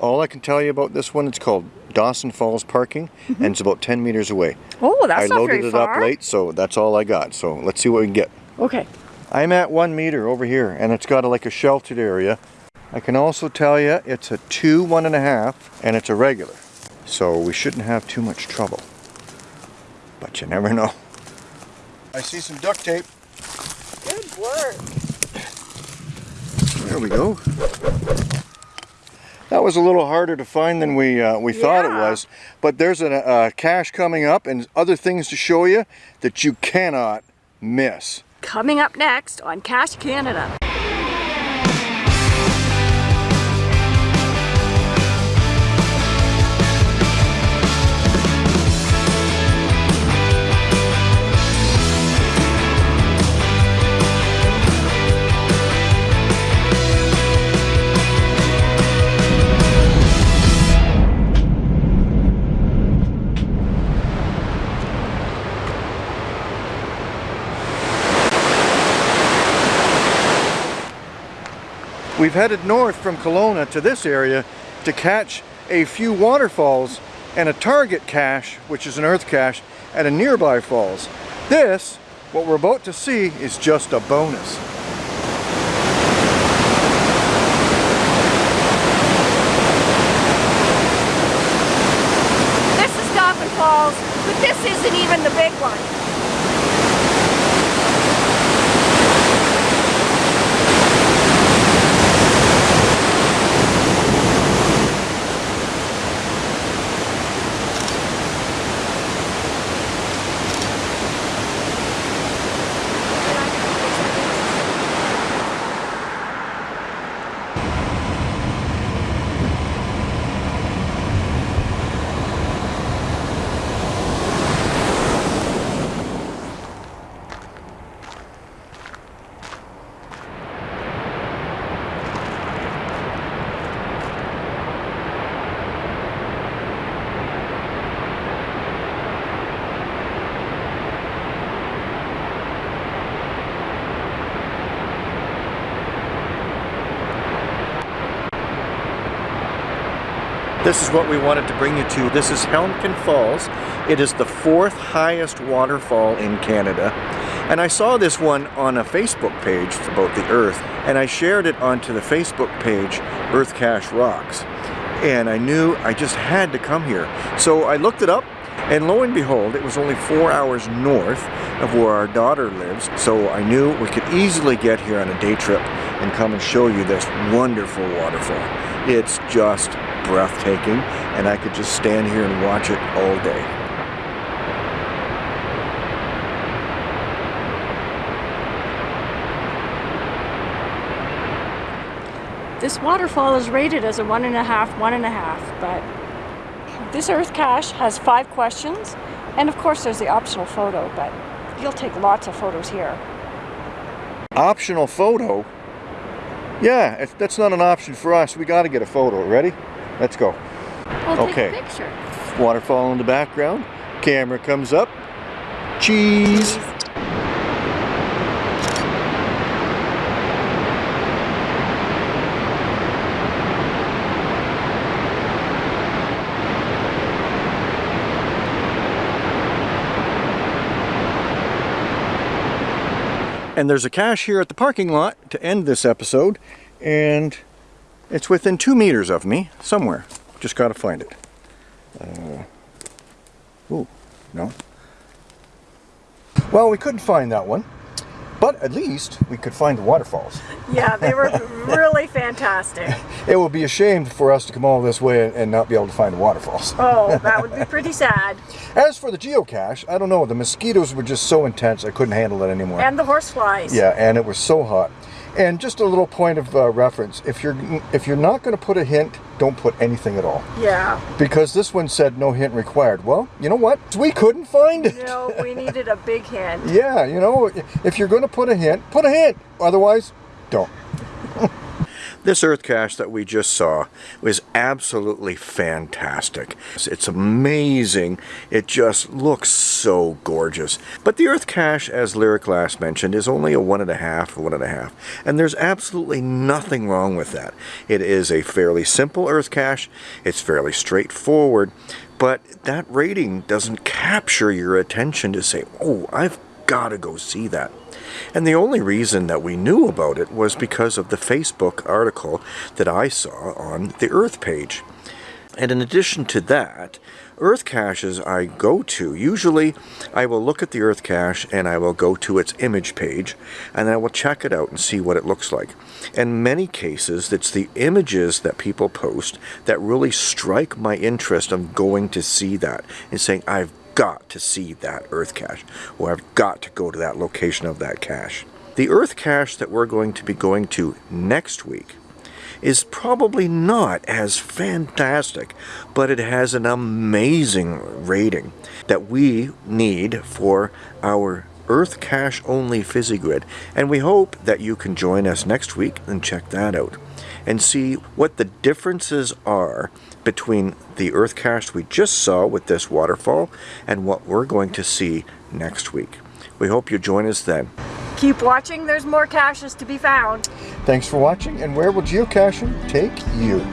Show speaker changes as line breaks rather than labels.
All I can tell you about this one, it's called Dawson Falls Parking, mm-hmm. and it's about 10 meters away.
Oh, that's
I
not
loaded
very
it
far.
up late, so that's all I got. So let's see what we can get.
Okay.
I'm at one meter over here, and it's got a, like a sheltered area. I can also tell you it's a two, one and a half, and it's a regular. So we shouldn't have too much trouble. But you never know. I see some duct tape.
Good work.
There we go. That was a little harder to find than we uh, we thought it was. But there's a uh, cache coming up and other things to show you that you cannot miss.
Coming up next on Cache Canada.
We've headed north from Kelowna to this area to catch a few waterfalls and a target cache, which is an earth cache, at a nearby falls. This, what we're about to see, is just a bonus.
This is Dolphin Falls, but this isn't even the big one.
This is what we wanted to bring you to. This is Helmcken Falls. It is the fourth highest waterfall in Canada. And I saw this one on a Facebook page about the Earth, and I shared it onto the Facebook page, Earth Cache Rocks. And I knew I just had to come here. So I looked it up, and lo and behold, it was only four hours north of where our daughter lives. So I knew we could easily get here on a day trip and come and show you this wonderful waterfall. It's just breathtaking, and I could just stand here and watch it all day.
This waterfall is rated as a one and a half, one and a half, but this earth cache has five questions, and of course there's the optional photo, but you'll take lots of photos here.
Optional photo? Yeah, that's not an option for us. We got to get a photo. Ready? Let's go.
We'll
Okay.
take a picture.
Waterfall in the background. Camera comes up. Cheese. And there's a cache here at the parking lot to end this episode, and it's within two meters of me, somewhere. Just gotta find it. Uh, ooh, no. Well, we couldn't find that one, but at least we could find the waterfalls.
Yeah, they were really fantastic.
It would be a shame for us to come all this way and not be able to find the waterfalls.
Oh, that would be pretty sad.
As for the geocache, I don't know, the mosquitoes were just so intense I couldn't handle it anymore.
And the horseflies.
Yeah, and it was so hot. And just a little point of uh, reference: if you're if you're not going to put a hint, don't put anything at all,
Yeah.
because this one said no hint required. Well, you know what? We couldn't find it.
No, we needed a big hint.
Yeah, you know, if you're going to put a hint, put a hint. Otherwise, don't. This earth cache that we just saw was absolutely fantastic. It's amazing. It just looks so gorgeous. But the earth cache, as Lyric last mentioned, is only a one and a half, one and a half. And there's absolutely nothing wrong with that. It is a fairly simple earth cache. It's fairly straightforward. But that rating doesn't capture your attention to say, oh, I've got to go see that. And the only reason that we knew about it was because of the Facebook article that I saw on the Earth page. And in addition to that, Earth caches I go to, usually I will look at the Earth cache and I will go to its image page and I will check it out and see what it looks like. In many cases, it's the images that people post that really strike my interest of going to see that and saying, I've got to see that Earth cache, or I've got to go to that location of that cache. The Earth cache that we're going to be going to next week is probably not as fantastic, but it has an amazing rating that we need for our Earth Cache only Fizzy grid, and we hope that you can join us next week and check that out and see what the differences are between the Earth cache we just saw with this waterfall and what we're going to see next week. We hope you join us then.
Keep watching, there's more caches to be found.
Thanks for watching, and where will geocaching take you?